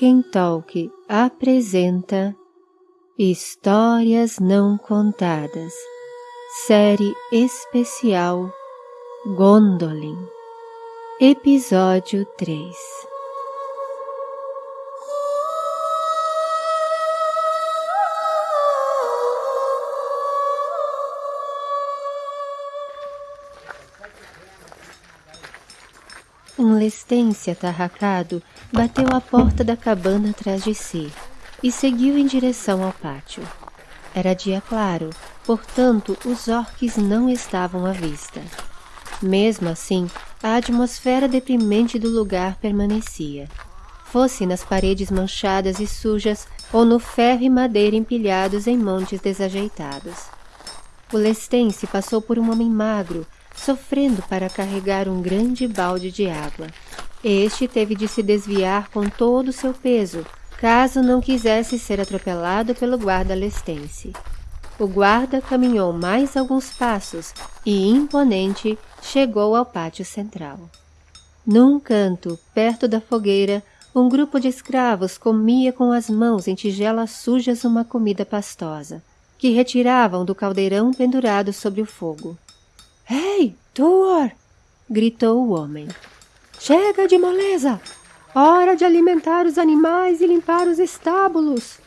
Tolkien Talk apresenta Histórias Não Contadas, série especial Gondolin, Episódio 3 Lestense atarracado bateu à porta da cabana atrás de si e seguiu em direção ao pátio. Era dia claro, portanto os orques não estavam à vista. Mesmo assim, a atmosfera deprimente do lugar permanecia. Fosse nas paredes manchadas e sujas ou no ferro e madeira empilhados em montes desajeitados. O lestense passou por um homem magro, sofrendo para carregar um grande balde de água. Este teve de se desviar com todo o seu peso, caso não quisesse ser atropelado pelo guarda lestense. O guarda caminhou mais alguns passos e, imponente, chegou ao pátio central. Num canto, perto da fogueira, um grupo de escravos comia com as mãos em tigelas sujas uma comida pastosa, que retiravam do caldeirão pendurado sobre o fogo. Ei, Tuor! gritou o homem. Chega de moleza! Hora de alimentar os animais e limpar os estábulos!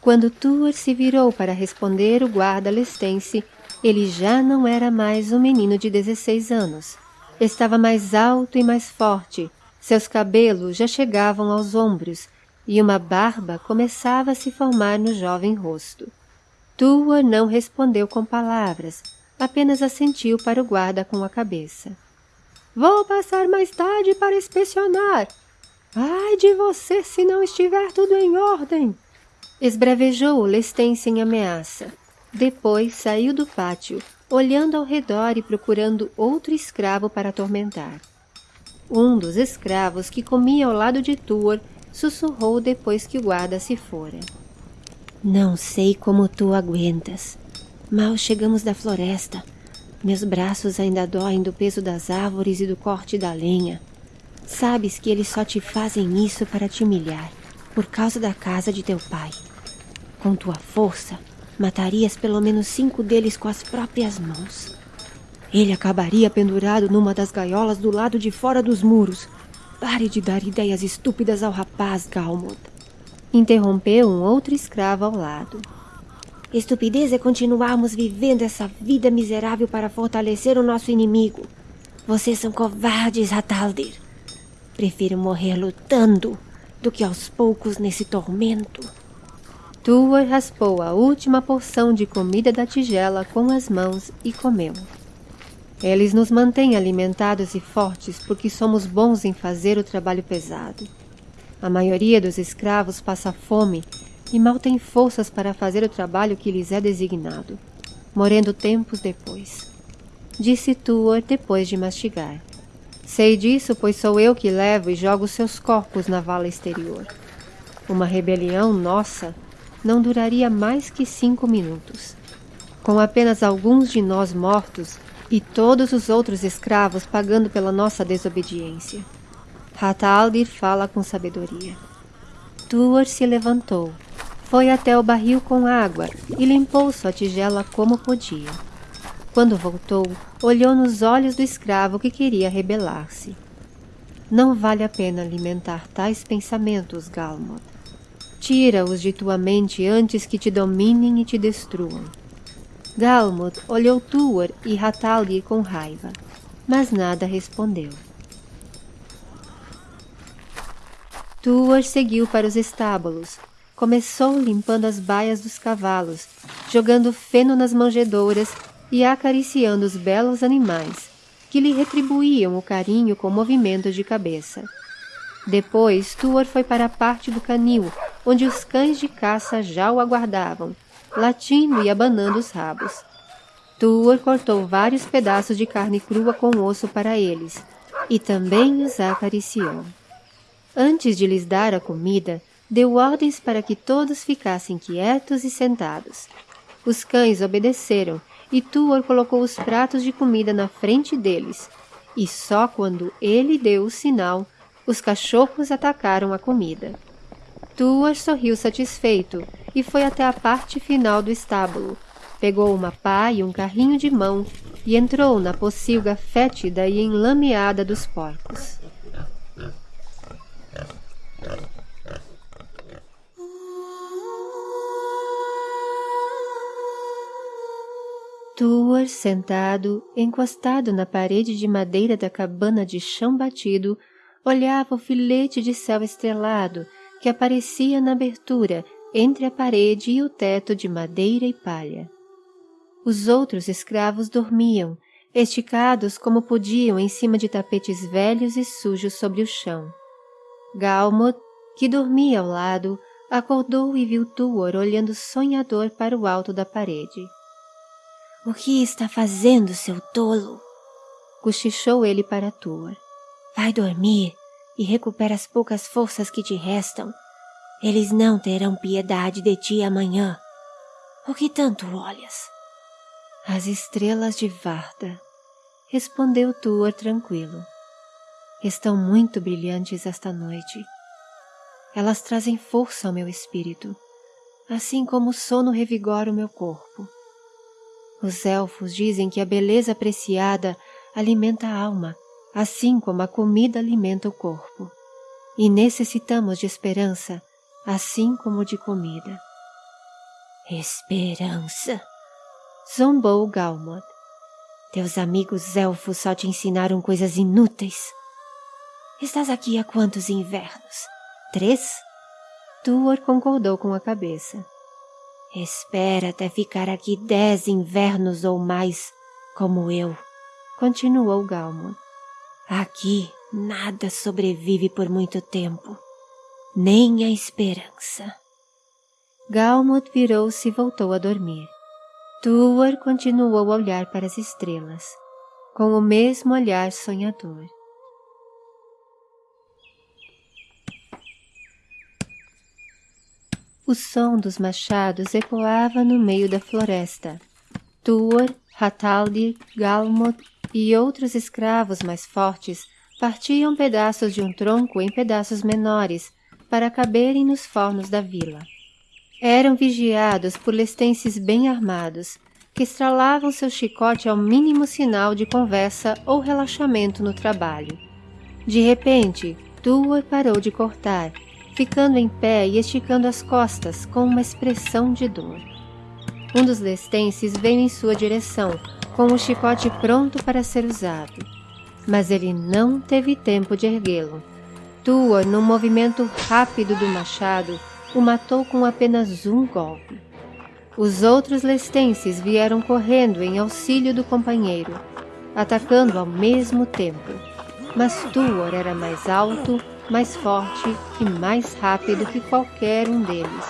Quando Tuor se virou para responder o guarda lestense, ele já não era mais um menino de 16 anos. Estava mais alto e mais forte, seus cabelos já chegavam aos ombros e uma barba começava a se formar no jovem rosto. Tuor não respondeu com palavras, apenas assentiu para o guarda com a cabeça. Vou passar mais tarde para inspecionar. Ai de você se não estiver tudo em ordem! Esbravejou o lestense em ameaça. Depois saiu do pátio, olhando ao redor e procurando outro escravo para atormentar. Um dos escravos que comia ao lado de Tuor sussurrou depois que o guarda se fora. Não sei como tu aguentas. Mal chegamos da floresta. Meus braços ainda doem do peso das árvores e do corte da lenha. Sabes que eles só te fazem isso para te humilhar, por causa da casa de teu pai. Com tua força, matarias pelo menos cinco deles com as próprias mãos. Ele acabaria pendurado numa das gaiolas do lado de fora dos muros. Pare de dar ideias estúpidas ao rapaz, Galmod. Interrompeu um outro escravo ao lado. Estupidez é continuarmos vivendo essa vida miserável para fortalecer o nosso inimigo. Vocês são covardes, Rataldir. Prefiro morrer lutando do que aos poucos nesse tormento. Tuor raspou a última porção de comida da tigela com as mãos e comeu. Eles nos mantêm alimentados e fortes porque somos bons em fazer o trabalho pesado. A maioria dos escravos passa fome e mal têm forças para fazer o trabalho que lhes é designado, morrendo tempos depois. Disse Tuor depois de mastigar. Sei disso, pois sou eu que levo e jogo seus corpos na vala exterior. Uma rebelião nossa não duraria mais que cinco minutos. Com apenas alguns de nós mortos e todos os outros escravos pagando pela nossa desobediência. Rataldir fala com sabedoria. Tuor se levantou foi até o barril com água e limpou sua tigela como podia. Quando voltou, olhou nos olhos do escravo que queria rebelar-se. Não vale a pena alimentar tais pensamentos, Galmod. Tira-os de tua mente antes que te dominem e te destruam. Galmod olhou Tuor e Hataldir com raiva, mas nada respondeu. Tuor seguiu para os estábulos, Começou limpando as baias dos cavalos, jogando feno nas manjedouras e acariciando os belos animais, que lhe retribuíam o carinho com movimentos de cabeça. Depois, Tuor foi para a parte do canil, onde os cães de caça já o aguardavam, latindo e abanando os rabos. Tuor cortou vários pedaços de carne crua com osso para eles, e também os acariciou. Antes de lhes dar a comida, deu ordens para que todos ficassem quietos e sentados. Os cães obedeceram e Tuor colocou os pratos de comida na frente deles, e só quando ele deu o sinal, os cachorros atacaram a comida. Tuas sorriu satisfeito e foi até a parte final do estábulo. Pegou uma pá e um carrinho de mão e entrou na pocilga fétida e enlameada dos porcos. Tuor, sentado, encostado na parede de madeira da cabana de chão batido, olhava o filete de céu estrelado que aparecia na abertura entre a parede e o teto de madeira e palha. Os outros escravos dormiam, esticados como podiam em cima de tapetes velhos e sujos sobre o chão. Galmod, que dormia ao lado, acordou e viu Tuor olhando sonhador para o alto da parede. — O que está fazendo, seu tolo? Cochichou ele para Tuor. Vai dormir e recupera as poucas forças que te restam. Eles não terão piedade de ti amanhã. O que tanto olhas? As estrelas de Varda, respondeu Tuor tranquilo. Estão muito brilhantes esta noite. Elas trazem força ao meu espírito, assim como o sono revigora o meu corpo. Os elfos dizem que a beleza apreciada alimenta a alma assim como a comida alimenta o corpo. E necessitamos de esperança, assim como de comida. Esperança! Zombou Galmod. Teus amigos elfos só te ensinaram coisas inúteis. Estás aqui há quantos invernos? Três? Tuor concordou com a cabeça. Espera até ficar aqui dez invernos ou mais, como eu, continuou Galmod. Aqui nada sobrevive por muito tempo, nem a esperança. Galmut virou-se e voltou a dormir. Tuor continuou a olhar para as estrelas, com o mesmo olhar sonhador. O som dos machados ecoava no meio da floresta. Tuor, Hataldir, Galmut e outros escravos mais fortes partiam pedaços de um tronco em pedaços menores para caberem nos fornos da vila. Eram vigiados por lestenses bem armados, que estralavam seu chicote ao mínimo sinal de conversa ou relaxamento no trabalho. De repente, Tuor parou de cortar, ficando em pé e esticando as costas com uma expressão de dor. Um dos lestenses veio em sua direção, com o chicote pronto para ser usado. Mas ele não teve tempo de erguê-lo. Tuor, num movimento rápido do machado, o matou com apenas um golpe. Os outros lestenses vieram correndo em auxílio do companheiro, atacando ao mesmo tempo. Mas Tuor era mais alto, mais forte e mais rápido que qualquer um deles.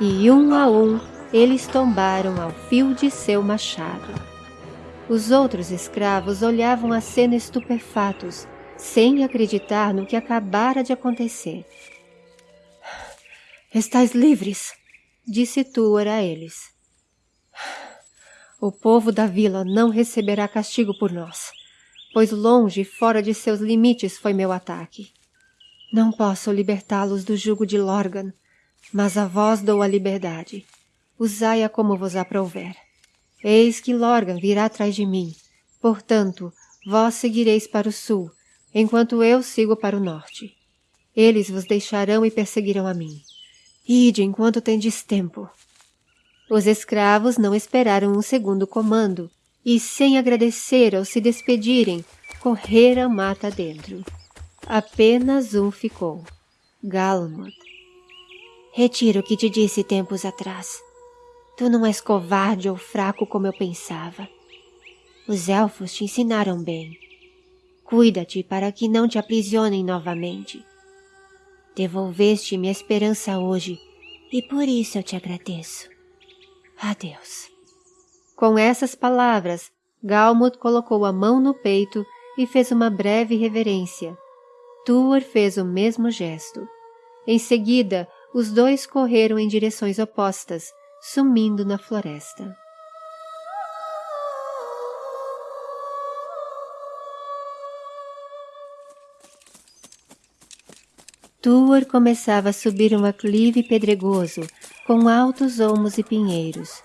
E um a um, eles tombaram ao fio de seu machado. Os outros escravos olhavam a cena estupefatos, sem acreditar no que acabara de acontecer. Estais livres, disse Tuor a eles. O povo da vila não receberá castigo por nós, pois longe e fora de seus limites foi meu ataque. Não posso libertá-los do jugo de Lorgan, mas a vós dou a liberdade. Usai-a como vos aprouver. Eis que Lorgan virá atrás de mim. Portanto, vós seguireis para o sul, enquanto eu sigo para o norte. Eles vos deixarão e perseguirão a mim. Ide enquanto tendes tempo. Os escravos não esperaram um segundo comando, e sem agradecer ao se despedirem, correram mata dentro. Apenas um ficou, Galmod. Retiro o que te disse tempos atrás. Tu não és covarde ou fraco como eu pensava. Os elfos te ensinaram bem. Cuida-te para que não te aprisionem novamente. Devolveste-me a esperança hoje e por isso eu te agradeço. Adeus. Com essas palavras, Galmut colocou a mão no peito e fez uma breve reverência. Tuor fez o mesmo gesto. Em seguida, os dois correram em direções opostas, sumindo na floresta. Tuor começava a subir um aclive pedregoso, com altos olmos e pinheiros.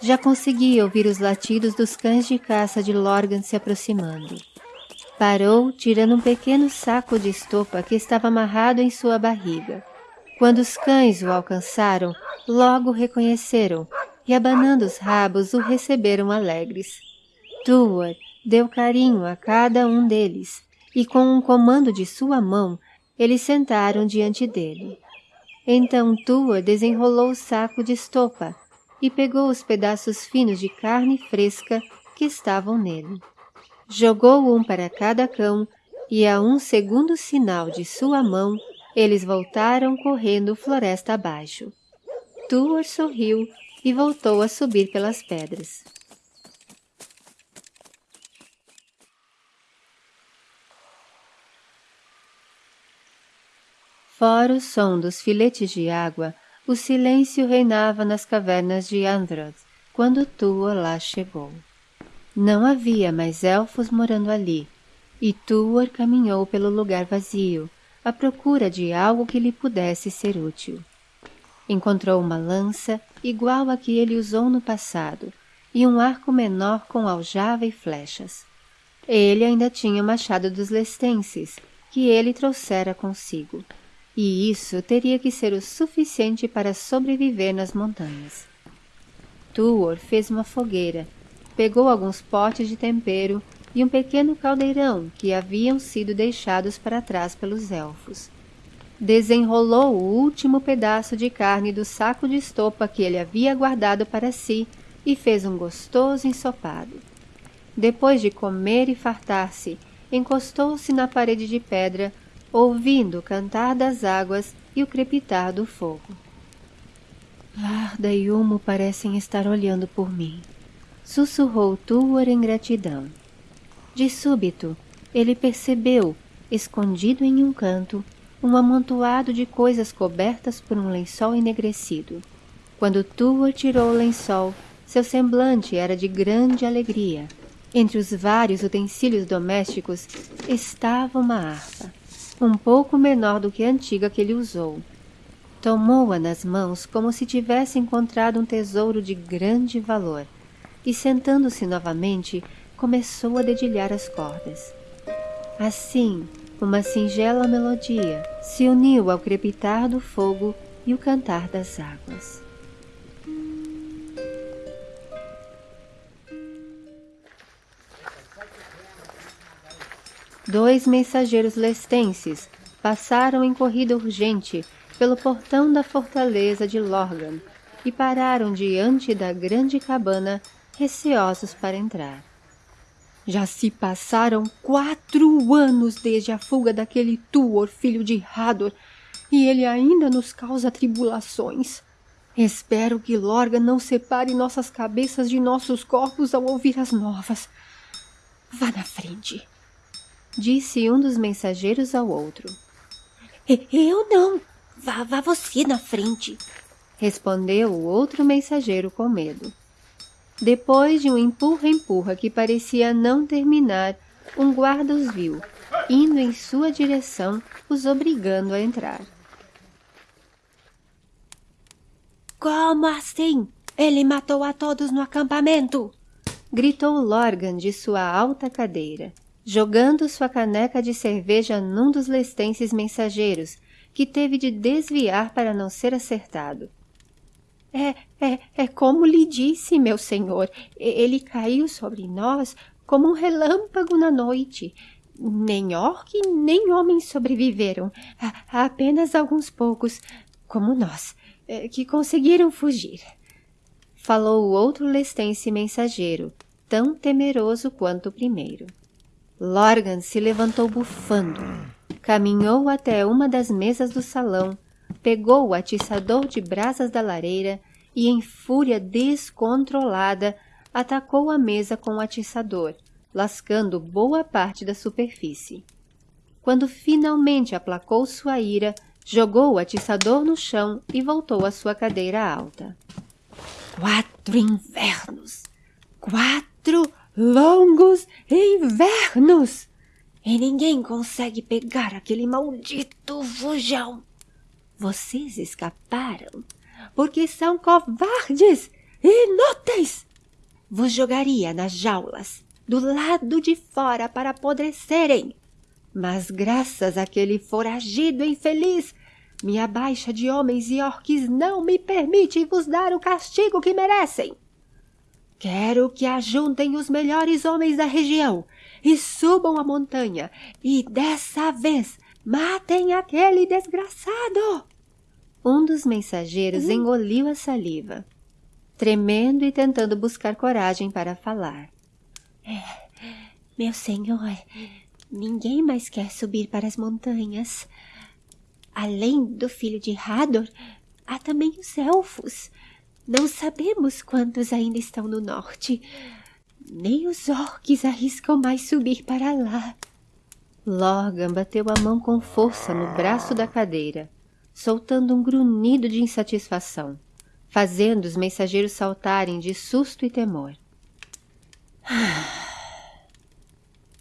Já conseguia ouvir os latidos dos cães de caça de Lorgan se aproximando. Parou, tirando um pequeno saco de estopa que estava amarrado em sua barriga. Quando os cães o alcançaram, logo o reconheceram e, abanando os rabos, o receberam alegres. Tuor deu carinho a cada um deles e, com um comando de sua mão, eles sentaram diante dele. Então Tua desenrolou o saco de estopa e pegou os pedaços finos de carne fresca que estavam nele. Jogou um para cada cão e a um segundo sinal de sua mão, eles voltaram correndo floresta abaixo. Tuor sorriu e voltou a subir pelas pedras. Fora o som dos filetes de água, o silêncio reinava nas cavernas de Androth quando Tuor lá chegou. Não havia mais elfos morando ali, e Tuor caminhou pelo lugar vazio, à procura de algo que lhe pudesse ser útil. Encontrou uma lança igual a que ele usou no passado e um arco menor com aljava e flechas. Ele ainda tinha o machado dos lestenses, que ele trouxera consigo e isso teria que ser o suficiente para sobreviver nas montanhas. Tuor fez uma fogueira, pegou alguns potes de tempero e um pequeno caldeirão que haviam sido deixados para trás pelos elfos. Desenrolou o último pedaço de carne do saco de estopa que ele havia guardado para si e fez um gostoso ensopado. Depois de comer e fartar-se, encostou-se na parede de pedra ouvindo o cantar das águas e o crepitar do fogo. Varda e Humo parecem estar olhando por mim, sussurrou Tuor em gratidão. De súbito, ele percebeu, escondido em um canto, um amontoado de coisas cobertas por um lençol enegrecido. Quando Tuor tirou o lençol, seu semblante era de grande alegria. Entre os vários utensílios domésticos estava uma harpa um pouco menor do que a antiga que ele usou. Tomou-a nas mãos como se tivesse encontrado um tesouro de grande valor e, sentando-se novamente, começou a dedilhar as cordas. Assim, uma singela melodia se uniu ao crepitar do fogo e o cantar das águas. dois mensageiros lestenses passaram em corrida urgente pelo portão da fortaleza de Lorgan e pararam diante da grande cabana, receosos para entrar. Já se passaram quatro anos desde a fuga daquele Tuor, filho de Hador, e ele ainda nos causa tribulações. Espero que Lorgan não separe nossas cabeças de nossos corpos ao ouvir as novas. Vá na frente disse um dos mensageiros ao outro. Eu não. Vá, vá você na frente, respondeu o outro mensageiro com medo. Depois de um empurra-empurra que parecia não terminar, um guarda os viu, indo em sua direção, os obrigando a entrar. Como assim? Ele matou a todos no acampamento! gritou Lorgan de sua alta cadeira jogando sua caneca de cerveja num dos lestenses mensageiros, que teve de desviar para não ser acertado. É, é, é como lhe disse, meu senhor, ele caiu sobre nós como um relâmpago na noite. Nem orc nem homens sobreviveram, apenas alguns poucos, como nós, é, que conseguiram fugir. Falou o outro lestense mensageiro, tão temeroso quanto o primeiro. Lorgan se levantou bufando, caminhou até uma das mesas do salão, pegou o atiçador de brasas da lareira e, em fúria descontrolada, atacou a mesa com o atiçador, lascando boa parte da superfície. Quando finalmente aplacou sua ira, jogou o atiçador no chão e voltou à sua cadeira alta. Quatro invernos! Quatro longos invernos! E ninguém consegue pegar aquele maldito vujão. Vocês escaparam porque são covardes inúteis. Vos jogaria nas jaulas, do lado de fora para apodrecerem. Mas graças àquele foragido infeliz, minha baixa de homens e orques não me permite vos dar o castigo que merecem. Quero que ajuntem os melhores homens da região e subam a montanha e dessa vez matem aquele desgraçado. Um dos mensageiros uhum. engoliu a saliva, tremendo e tentando buscar coragem para falar. É, meu senhor, ninguém mais quer subir para as montanhas. Além do filho de Hador, há também os elfos. Não sabemos quantos ainda estão no norte. Nem os orques arriscam mais subir para lá. Lorgan bateu a mão com força no braço da cadeira, soltando um grunhido de insatisfação, fazendo os mensageiros saltarem de susto e temor.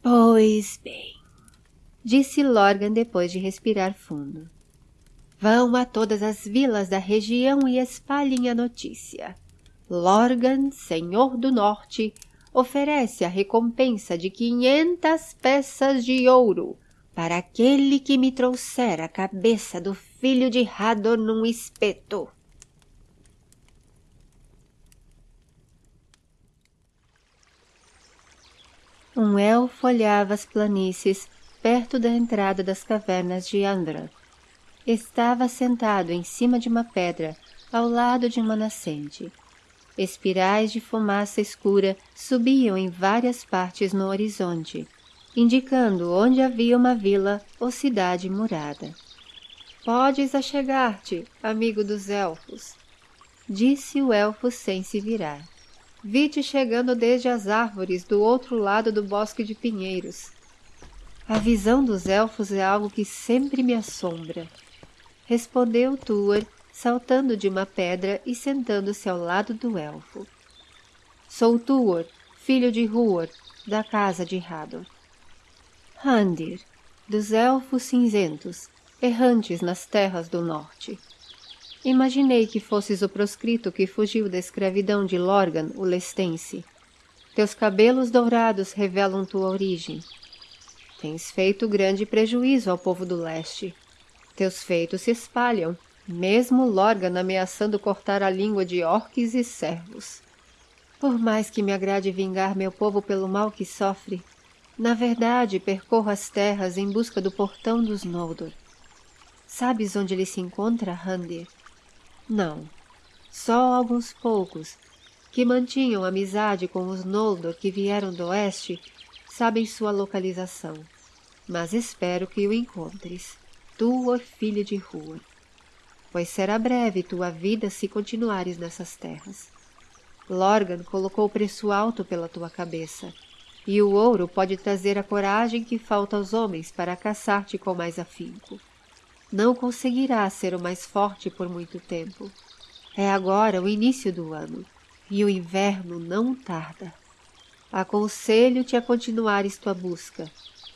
Pois bem, disse Lorgan depois de respirar fundo. Vão a todas as vilas da região e espalhem a notícia. Lorgan, senhor do norte, oferece a recompensa de quinhentas peças de ouro para aquele que me trouxer a cabeça do filho de Hador num espeto. Um elfo olhava as planícies perto da entrada das cavernas de Andra. Estava sentado em cima de uma pedra, ao lado de uma nascente. Espirais de fumaça escura subiam em várias partes no horizonte, indicando onde havia uma vila ou cidade murada. Podes achegar-te, amigo dos elfos, disse o elfo sem se virar. Vi-te chegando desde as árvores do outro lado do bosque de pinheiros. A visão dos elfos é algo que sempre me assombra respondeu Tuor, saltando de uma pedra e sentando-se ao lado do elfo. Sou Tuor, filho de Huor, da casa de Hador. Handir, dos elfos cinzentos, errantes nas terras do norte. Imaginei que fosses o proscrito que fugiu da escravidão de Lorgan, o lestense. Teus cabelos dourados revelam tua origem. Tens feito grande prejuízo ao povo do leste, teus feitos se espalham, mesmo Lorgan ameaçando cortar a língua de orques e servos. Por mais que me agrade vingar meu povo pelo mal que sofre, na verdade percorro as terras em busca do portão dos Noldor. Sabes onde ele se encontra, Handir? Não, só alguns poucos, que mantinham amizade com os Noldor que vieram do oeste, sabem sua localização, mas espero que o encontres tua filha de rua, pois será breve tua vida se continuares nessas terras. Lorgan colocou preço alto pela tua cabeça, e o ouro pode trazer a coragem que falta aos homens para caçar-te com mais afinco. Não conseguirás ser o mais forte por muito tempo. É agora o início do ano, e o inverno não tarda. Aconselho-te a continuares tua busca,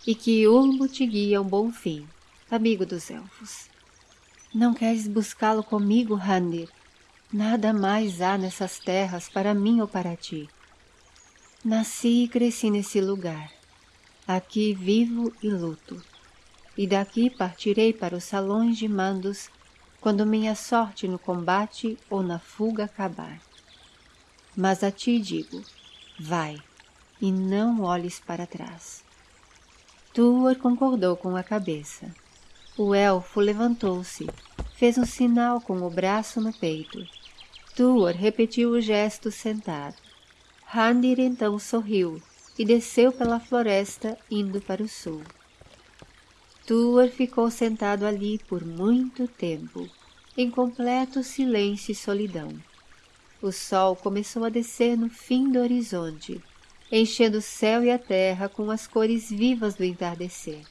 e que Ulmo te guie a um bom fim amigo dos elfos. Não queres buscá-lo comigo, Handir? Nada mais há nessas terras para mim ou para ti. Nasci e cresci nesse lugar. Aqui vivo e luto. E daqui partirei para os salões de mandos quando minha sorte no combate ou na fuga acabar. Mas a ti digo, vai, e não olhes para trás. Tuor concordou com a cabeça. O elfo levantou-se, fez um sinal com o braço no peito. Tuor repetiu o gesto sentado. Handir então sorriu e desceu pela floresta indo para o sul. Tuor ficou sentado ali por muito tempo, em completo silêncio e solidão. O sol começou a descer no fim do horizonte, enchendo o céu e a terra com as cores vivas do entardecer.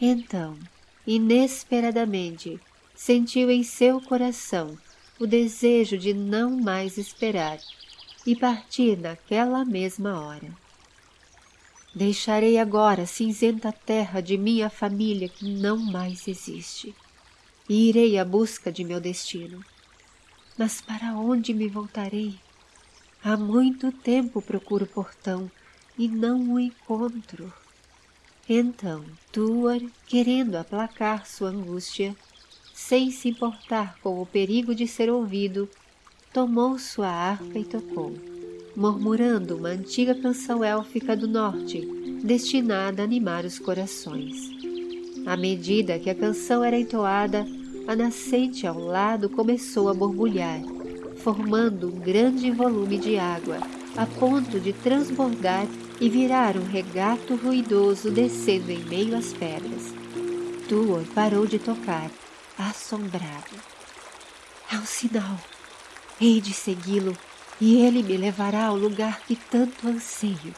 Então, inesperadamente, sentiu em seu coração o desejo de não mais esperar e partir naquela mesma hora. Deixarei agora a cinzenta terra de minha família que não mais existe, e irei à busca de meu destino. Mas para onde me voltarei? Há muito tempo procuro o portão e não o encontro. Então, Tuor, querendo aplacar sua angústia, sem se importar com o perigo de ser ouvido, tomou sua harpa e tocou, murmurando uma antiga canção élfica do norte, destinada a animar os corações. À medida que a canção era entoada, a nascente ao lado começou a borbulhar, formando um grande volume de água, a ponto de transbordar e virar um regato ruidoso descendo em meio às pedras. Tuor parou de tocar, assombrado. É um sinal. Hei de segui-lo e ele me levará ao lugar que tanto anseio.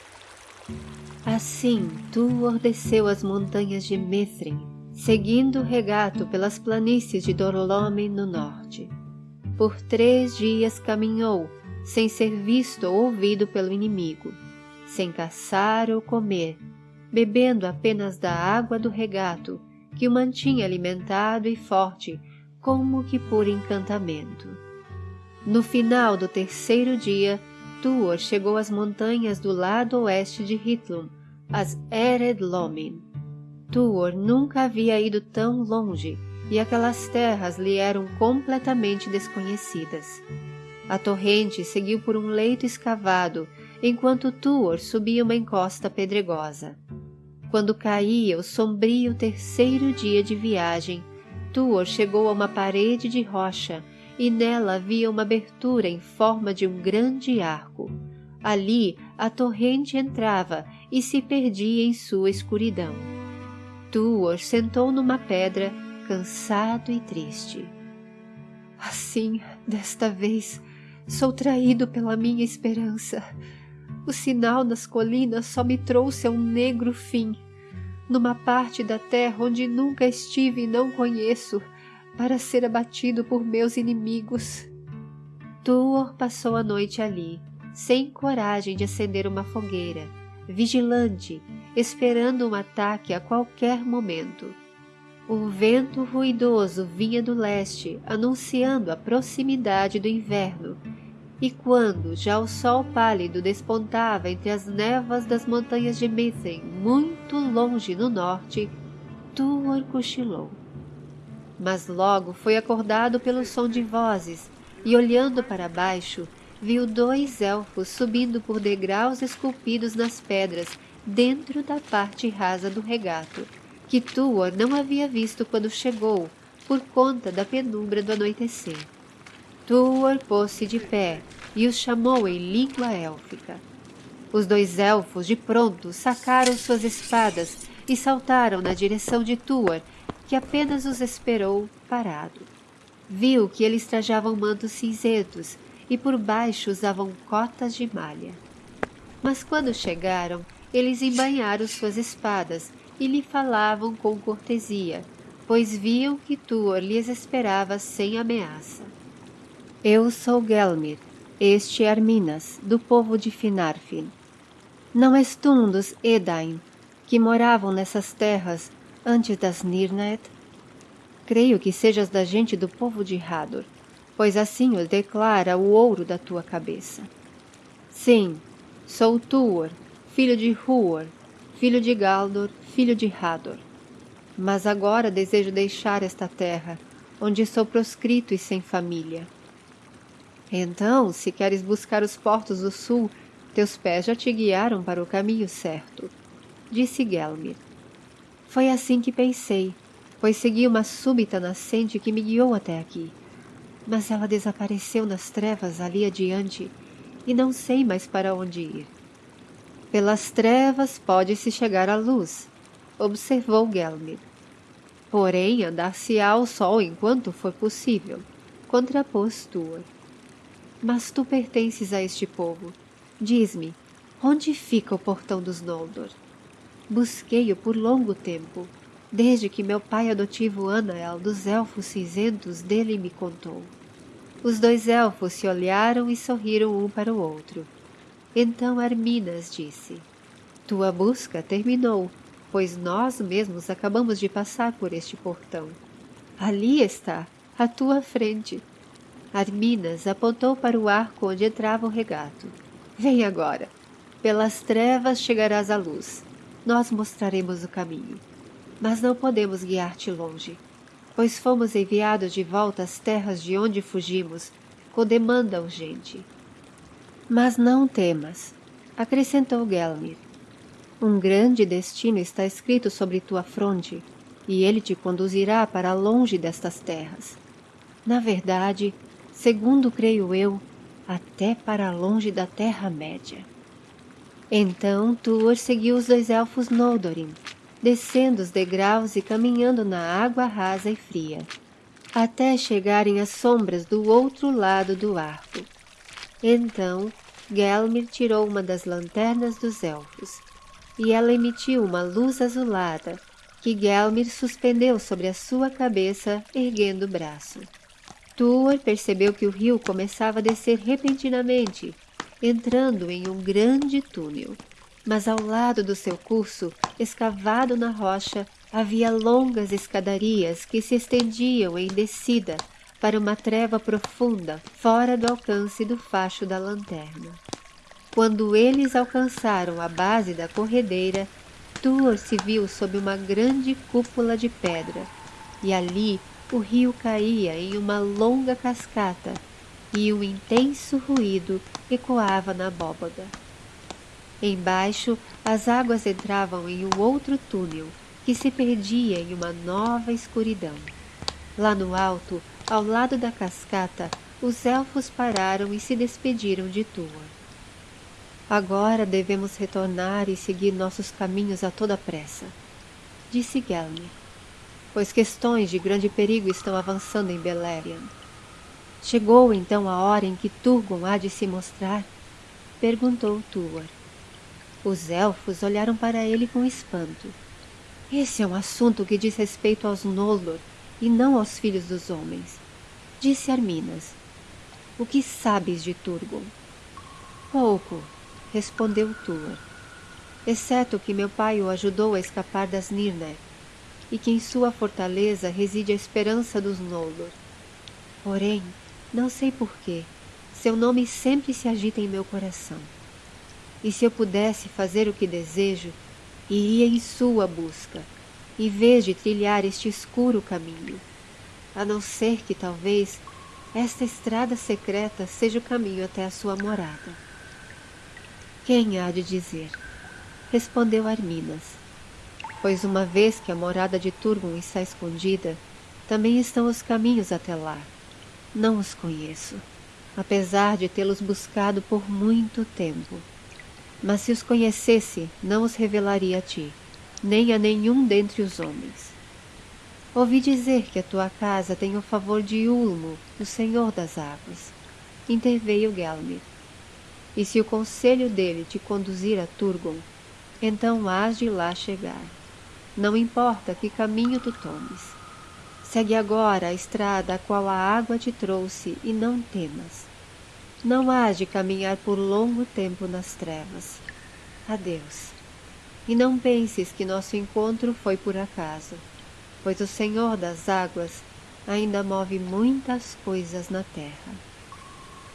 Assim, Tuor desceu as montanhas de Mithrin seguindo o regato pelas planícies de Dorlomen no norte. Por três dias caminhou, sem ser visto ou ouvido pelo inimigo, sem caçar ou comer, bebendo apenas da água do regato, que o mantinha alimentado e forte, como que por encantamento. No final do terceiro dia, Tuor chegou às montanhas do lado oeste de Hitlum, as Ered Lomin, Tuor nunca havia ido tão longe e aquelas terras lhe eram completamente desconhecidas. A torrente seguiu por um leito escavado enquanto Tuor subia uma encosta pedregosa. Quando caía o sombrio terceiro dia de viagem, Tuor chegou a uma parede de rocha e nela havia uma abertura em forma de um grande arco. Ali a torrente entrava e se perdia em sua escuridão. Tuor sentou numa pedra, cansado e triste. Assim, desta vez, sou traído pela minha esperança. O sinal nas colinas só me trouxe a um negro fim, numa parte da terra onde nunca estive e não conheço, para ser abatido por meus inimigos. Tuor passou a noite ali, sem coragem de acender uma fogueira, vigilante esperando um ataque a qualquer momento. O vento ruidoso vinha do leste, anunciando a proximidade do inverno, e quando já o sol pálido despontava entre as névoas das montanhas de Mithen, muito longe no norte, Tuor cochilou. Mas logo foi acordado pelo som de vozes, e olhando para baixo, viu dois elfos subindo por degraus esculpidos nas pedras dentro da parte rasa do regato, que Tuor não havia visto quando chegou, por conta da penumbra do anoitecer. Tuor pôs-se de pé e os chamou em língua élfica. Os dois elfos de pronto sacaram suas espadas e saltaram na direção de Tuor, que apenas os esperou parado. Viu que eles trajavam mantos cinzentos e por baixo usavam cotas de malha. Mas quando chegaram, eles embainharam suas espadas e lhe falavam com cortesia, pois viam que Tuor lhes esperava sem ameaça. Eu sou Gelmir, este é Arminas, do povo de Finarfin. Não és tu um dos Edain, que moravam nessas terras antes das Nirnet? Creio que sejas da gente do povo de Hador, pois assim o declara o ouro da tua cabeça. Sim, sou Tuor, filho de Huor, filho de Galdor, filho de Hador. Mas agora desejo deixar esta terra, onde sou proscrito e sem família. Então, se queres buscar os portos do sul, teus pés já te guiaram para o caminho certo, disse Gelmir. Foi assim que pensei, pois segui uma súbita nascente que me guiou até aqui. Mas ela desapareceu nas trevas ali adiante e não sei mais para onde ir. Pelas trevas pode-se chegar à luz, observou Gelmir. Porém, andar-se-á ao sol enquanto for possível, contrapôs Tuor. Mas tu pertences a este povo. Diz-me, onde fica o portão dos Noldor? Busquei-o por longo tempo, desde que meu pai adotivo Anael dos Elfos Cinzentos dele me contou. Os dois elfos se olharam e sorriram um para o outro. Então Arminas disse: Tua busca terminou, pois nós mesmos acabamos de passar por este portão. Ali está, à tua frente. Arminas apontou para o arco onde entrava o regato. Vem agora. Pelas trevas chegarás à luz. Nós mostraremos o caminho. Mas não podemos guiar-te longe, pois fomos enviados de volta às terras de onde fugimos, com demanda urgente. Mas não temas, acrescentou Gelmir. Um grande destino está escrito sobre tua fronte, e ele te conduzirá para longe destas terras. Na verdade, segundo creio eu, até para longe da Terra-média. Então Tuor seguiu os dois elfos Noldorin, descendo os degraus e caminhando na água rasa e fria, até chegarem às sombras do outro lado do arco. Então Gelmir tirou uma das lanternas dos elfos, e ela emitiu uma luz azulada que Gelmir suspendeu sobre a sua cabeça, erguendo o braço. Tuor percebeu que o rio começava a descer repentinamente, entrando em um grande túnel. Mas ao lado do seu curso, escavado na rocha, havia longas escadarias que se estendiam em descida para uma treva profunda, fora do alcance do facho da lanterna. Quando eles alcançaram a base da corredeira, Tuor se viu sob uma grande cúpula de pedra, e ali o rio caía em uma longa cascata, e um intenso ruído ecoava na abóbada. Embaixo, as águas entravam em um outro túnel, que se perdia em uma nova escuridão. Lá no alto, ao lado da cascata, os elfos pararam e se despediram de Tuor. Agora devemos retornar e seguir nossos caminhos a toda pressa, disse Gelmir, pois questões de grande perigo estão avançando em Beleriand. Chegou então a hora em que Turgon há de se mostrar? Perguntou Tuor. Os elfos olharam para ele com espanto. Esse é um assunto que diz respeito aos Noldor e não aos filhos dos homens. Disse Arminas. O que sabes de Turgon? Pouco, respondeu Tuor, exceto que meu pai o ajudou a escapar das Nirnaeth, e que em sua fortaleza reside a esperança dos Noldor. Porém, não sei porquê, seu nome sempre se agita em meu coração. E se eu pudesse fazer o que desejo, iria em sua busca, em vez de trilhar este escuro caminho, a não ser que talvez esta estrada secreta seja o caminho até a sua morada. Quem há de dizer? Respondeu Arminas. Pois uma vez que a morada de Turgon está escondida, também estão os caminhos até lá. Não os conheço, apesar de tê-los buscado por muito tempo. Mas se os conhecesse, não os revelaria a ti, nem a nenhum dentre os homens. Ouvi dizer que a tua casa tem o favor de Ulmo, o Senhor das Águas. Interveio Gelmir. E se o conselho dele te conduzir a Turgon, então hás de lá chegar. Não importa que caminho tu tomes. Segue agora a estrada a qual a água te trouxe e não temas. Não hás de caminhar por longo tempo nas trevas. Adeus. E não penses que nosso encontro foi por acaso, pois o Senhor das águas ainda move muitas coisas na terra.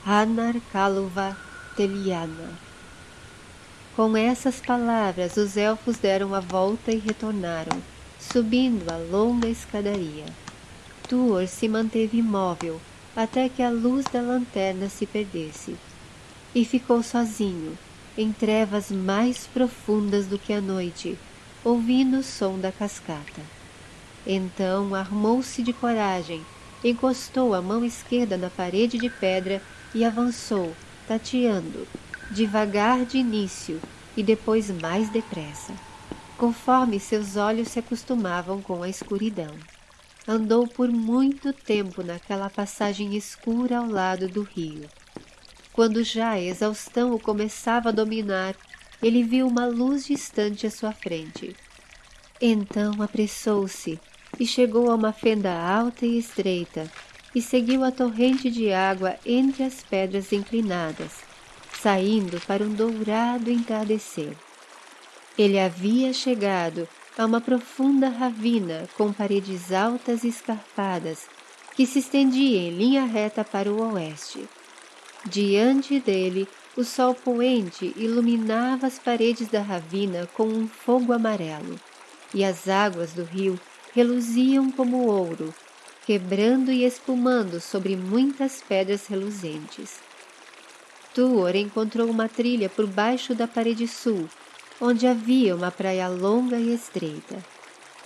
Anar Kaluva Teliana. Com essas palavras, os elfos deram a volta e retornaram, subindo a longa escadaria. Tuor se manteve imóvel até que a luz da lanterna se perdesse, e ficou sozinho, em trevas mais profundas do que a noite, ouvindo o som da cascata. Então armou-se de coragem, encostou a mão esquerda na parede de pedra e avançou, tateando, devagar de início e depois mais depressa, conforme seus olhos se acostumavam com a escuridão. Andou por muito tempo naquela passagem escura ao lado do rio. Quando já a exaustão o começava a dominar, ele viu uma luz distante à sua frente. Então apressou-se e chegou a uma fenda alta e estreita, e seguiu a torrente de água entre as pedras inclinadas, saindo para um dourado entardecer. Ele havia chegado a uma profunda ravina com paredes altas e escarpadas que se estendia em linha reta para o oeste. Diante dele, o sol poente iluminava as paredes da ravina com um fogo amarelo, e as águas do rio reluziam como ouro, quebrando e espumando sobre muitas pedras reluzentes. Tuor encontrou uma trilha por baixo da parede sul, onde havia uma praia longa e estreita.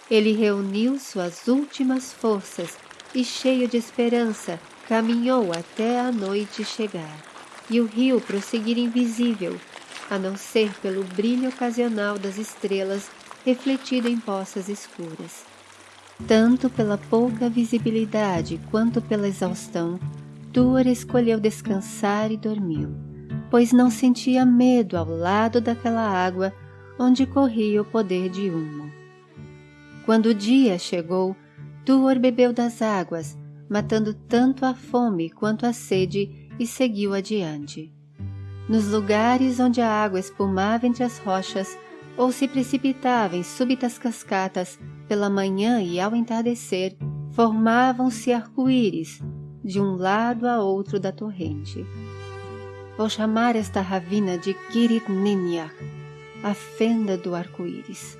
Ele reuniu suas últimas forças e, cheio de esperança, caminhou até a noite chegar e o rio prosseguir invisível, a não ser pelo brilho ocasional das estrelas refletido em poças escuras. Tanto pela pouca visibilidade quanto pela exaustão, Tuor escolheu descansar e dormiu, pois não sentia medo ao lado daquela água onde corria o poder de Humo. Quando o dia chegou, Tuor bebeu das águas, matando tanto a fome quanto a sede, e seguiu adiante. Nos lugares onde a água espumava entre as rochas ou se precipitava em súbitas cascatas pela manhã e ao entardecer, formavam-se arco-íris de um lado a outro da torrente. Vou chamar esta ravina de Kirit Ninyak, a fenda do arco-íris,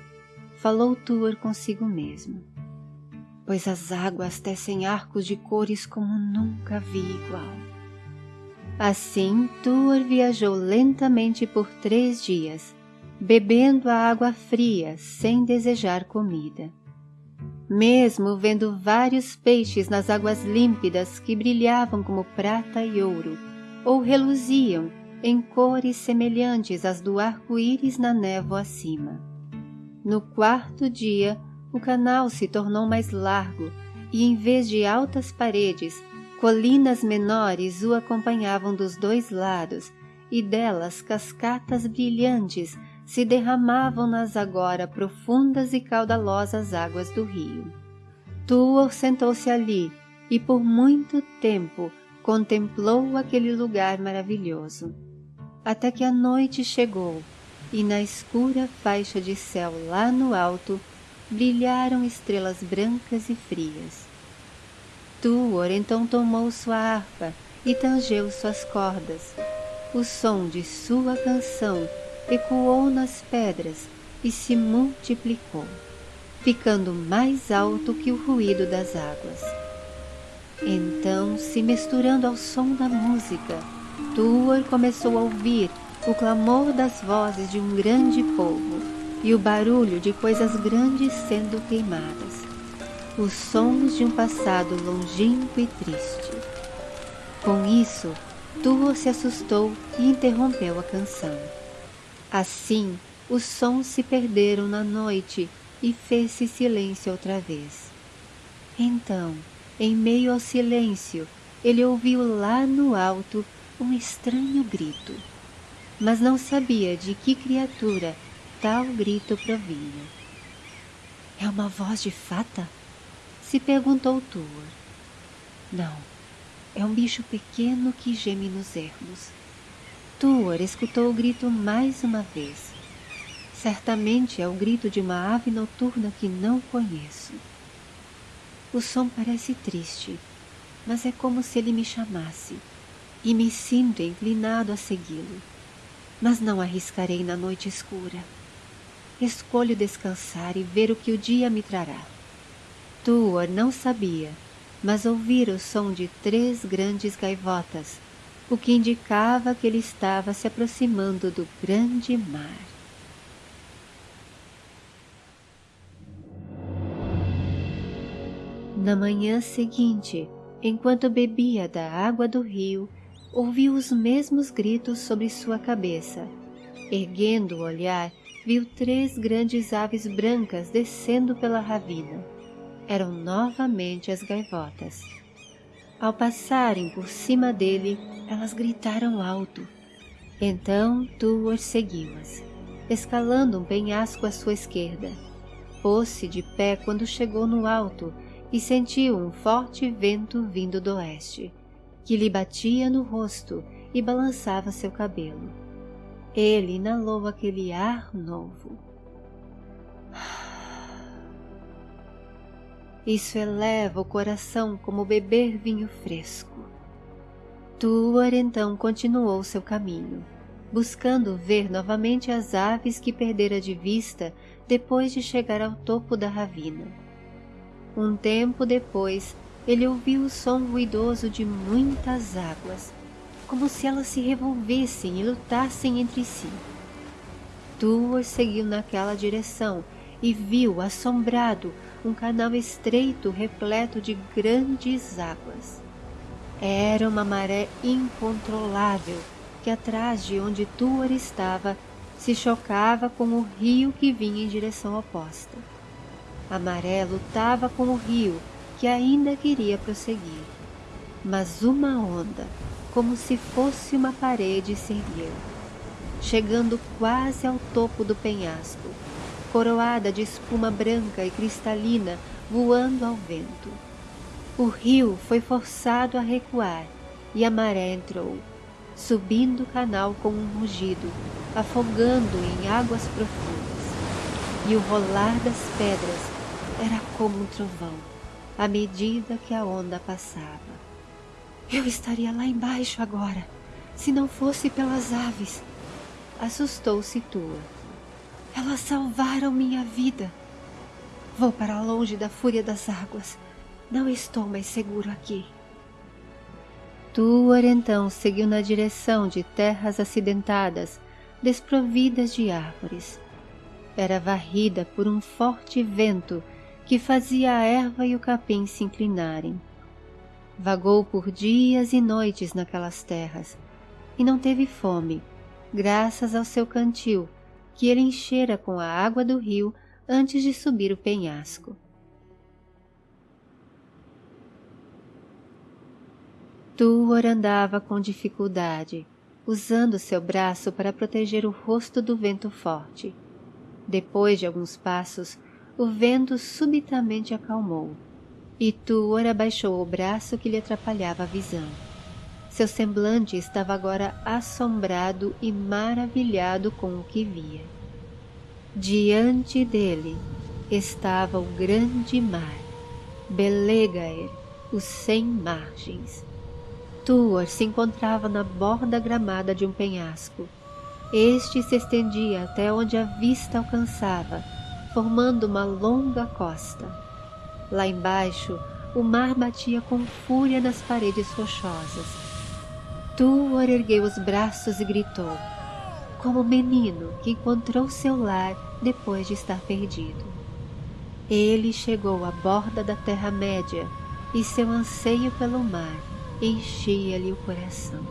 falou Tuor consigo mesmo, pois as águas tecem arcos de cores como nunca vi igual. Assim, Tuor viajou lentamente por três dias, bebendo a água fria sem desejar comida. Mesmo vendo vários peixes nas águas límpidas que brilhavam como prata e ouro, ou reluziam em cores semelhantes às do arco-íris na névoa acima. No quarto dia, o canal se tornou mais largo e, em vez de altas paredes, colinas menores o acompanhavam dos dois lados e delas cascatas brilhantes se derramavam nas agora profundas e caudalosas águas do rio. Tuor sentou-se ali e por muito tempo contemplou aquele lugar maravilhoso, até que a noite chegou e na escura faixa de céu lá no alto brilharam estrelas brancas e frias. Tuor então tomou sua harpa e tangeu suas cordas. O som de sua canção ecoou nas pedras e se multiplicou, ficando mais alto que o ruído das águas. Então, se misturando ao som da música, Tuor começou a ouvir o clamor das vozes de um grande povo e o barulho de coisas grandes sendo queimadas, os sons de um passado longínquo e triste. Com isso, Tuor se assustou e interrompeu a canção. Assim, os sons se perderam na noite e fez-se silêncio outra vez. Então, em meio ao silêncio, ele ouviu lá no alto um estranho grito, mas não sabia de que criatura tal grito provinha. É uma voz de fata? Se perguntou Tuor. Não, é um bicho pequeno que geme nos ermos. Tuor escutou o grito mais uma vez. Certamente é o grito de uma ave noturna que não conheço. O som parece triste, mas é como se ele me chamasse, e me sinto inclinado a segui-lo. Mas não arriscarei na noite escura. Escolho descansar e ver o que o dia me trará. Tuor não sabia, mas ouvira o som de três grandes gaivotas o que indicava que ele estava se aproximando do grande mar. Na manhã seguinte, enquanto bebia da água do rio, ouviu os mesmos gritos sobre sua cabeça. Erguendo o olhar, viu três grandes aves brancas descendo pela ravina. Eram novamente as gaivotas. Ao passarem por cima dele, elas gritaram alto. Então Tuor seguiu-as, escalando um penhasco à sua esquerda. Pôs-se de pé quando chegou no alto e sentiu um forte vento vindo do oeste, que lhe batia no rosto e balançava seu cabelo. Ele inalou aquele ar novo. Isso eleva o coração como beber vinho fresco. Tuor então continuou seu caminho, buscando ver novamente as aves que perdera de vista depois de chegar ao topo da ravina. Um tempo depois, ele ouviu o som ruidoso de muitas águas, como se elas se revolvessem e lutassem entre si. Tuor seguiu naquela direção e viu, assombrado, um canal estreito repleto de grandes águas. Era uma maré incontrolável que atrás de onde Tuor estava se chocava com o rio que vinha em direção oposta. A maré lutava com o rio que ainda queria prosseguir, mas uma onda, como se fosse uma parede, se ergueu, chegando quase ao topo do penhasco coroada de espuma branca e cristalina voando ao vento. O rio foi forçado a recuar e a maré entrou, subindo o canal com um rugido, afogando em águas profundas. E o rolar das pedras era como um trovão, à medida que a onda passava. Eu estaria lá embaixo agora, se não fosse pelas aves. Assustou-se Tua elas salvaram minha vida. Vou para longe da fúria das águas. Não estou mais seguro aqui. Tuor então seguiu na direção de terras acidentadas, desprovidas de árvores. Era varrida por um forte vento que fazia a erva e o capim se inclinarem. Vagou por dias e noites naquelas terras e não teve fome, graças ao seu cantil que ele enchera com a água do rio antes de subir o penhasco. Tuor andava com dificuldade, usando seu braço para proteger o rosto do vento forte. Depois de alguns passos, o vento subitamente acalmou, e Tuor abaixou o braço que lhe atrapalhava a visão. Seu semblante estava agora assombrado e maravilhado com o que via. Diante dele estava o grande mar, Belegaer, os cem margens. Tuor se encontrava na borda gramada de um penhasco. Este se estendia até onde a vista alcançava, formando uma longa costa. Lá embaixo, o mar batia com fúria nas paredes rochosas Tuor ergueu os braços e gritou, como menino que encontrou seu lar depois de estar perdido. Ele chegou à borda da Terra-média e seu anseio pelo mar enchia-lhe o coração.